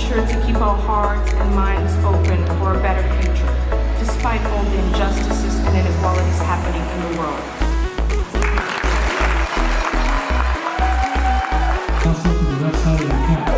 sure to keep our hearts and minds open for a better future, despite all the injustices and inequalities happening in the world. Gracias.